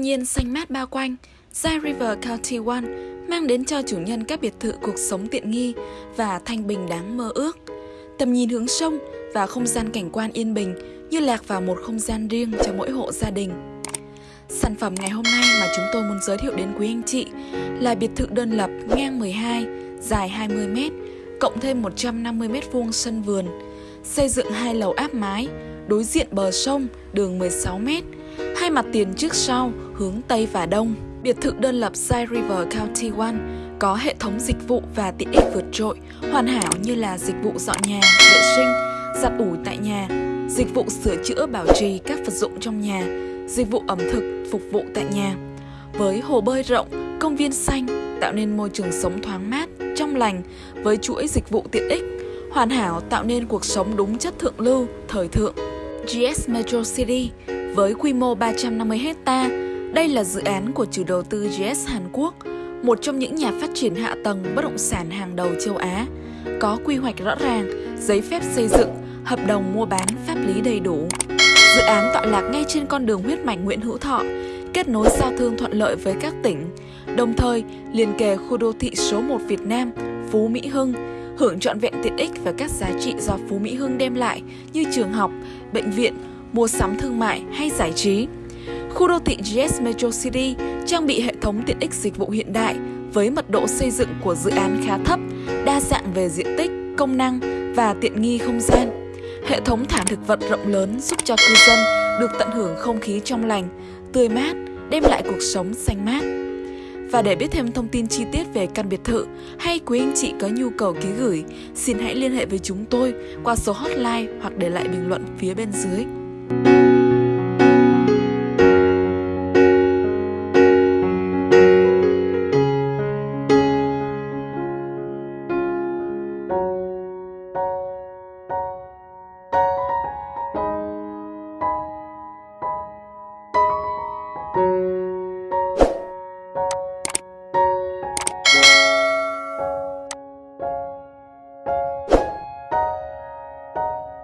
nhiên xanh mát bao quanh, Zai River County One mang đến cho chủ nhân các biệt thự cuộc sống tiện nghi và thanh bình đáng mơ ước. Tầm nhìn hướng sông và không gian cảnh quan yên bình như lạc vào một không gian riêng cho mỗi hộ gia đình. Sản phẩm ngày hôm nay mà chúng tôi muốn giới thiệu đến quý anh chị là biệt thự đơn lập ngang 12, dài 20 m, cộng thêm 150m2 sân vườn, xây dựng hai lầu áp mái, đối diện bờ sông, đường 16 m, hai mặt tiền trước sau hướng Tây và Đông. Biệt thự đơn lập Side River County One có hệ thống dịch vụ và tiện ích vượt trội, hoàn hảo như là dịch vụ dọn nhà, vệ sinh, giặt ủi tại nhà, dịch vụ sửa chữa bảo trì các vật dụng trong nhà, dịch vụ ẩm thực phục vụ tại nhà. Với hồ bơi rộng, công viên xanh tạo nên môi trường sống thoáng mát, trong lành với chuỗi dịch vụ tiện ích, hoàn hảo tạo nên cuộc sống đúng chất thượng lưu, thời thượng. GS Metro City với quy mô 350 hecta, đây là dự án của chủ đầu tư GS Hàn Quốc, một trong những nhà phát triển hạ tầng bất động sản hàng đầu châu Á, có quy hoạch rõ ràng, giấy phép xây dựng, hợp đồng mua bán pháp lý đầy đủ. Dự án tọa lạc ngay trên con đường huyết mạch Nguyễn Hữu Thọ, kết nối giao thương thuận lợi với các tỉnh, đồng thời liền kề khu đô thị số 1 Việt Nam, Phú Mỹ Hưng, hưởng trọn vẹn tiện ích và các giá trị do Phú Mỹ Hưng đem lại như trường học, bệnh viện, mua sắm thương mại hay giải trí. Khu đô thị GS Metro City trang bị hệ thống tiện ích dịch vụ hiện đại với mật độ xây dựng của dự án khá thấp, đa dạng về diện tích, công năng và tiện nghi không gian. Hệ thống thảm thực vật rộng lớn giúp cho cư dân được tận hưởng không khí trong lành, tươi mát, đem lại cuộc sống xanh mát. Và để biết thêm thông tin chi tiết về căn biệt thự hay quý anh chị có nhu cầu ký gửi, xin hãy liên hệ với chúng tôi qua số hotline hoặc để lại bình luận phía bên dưới.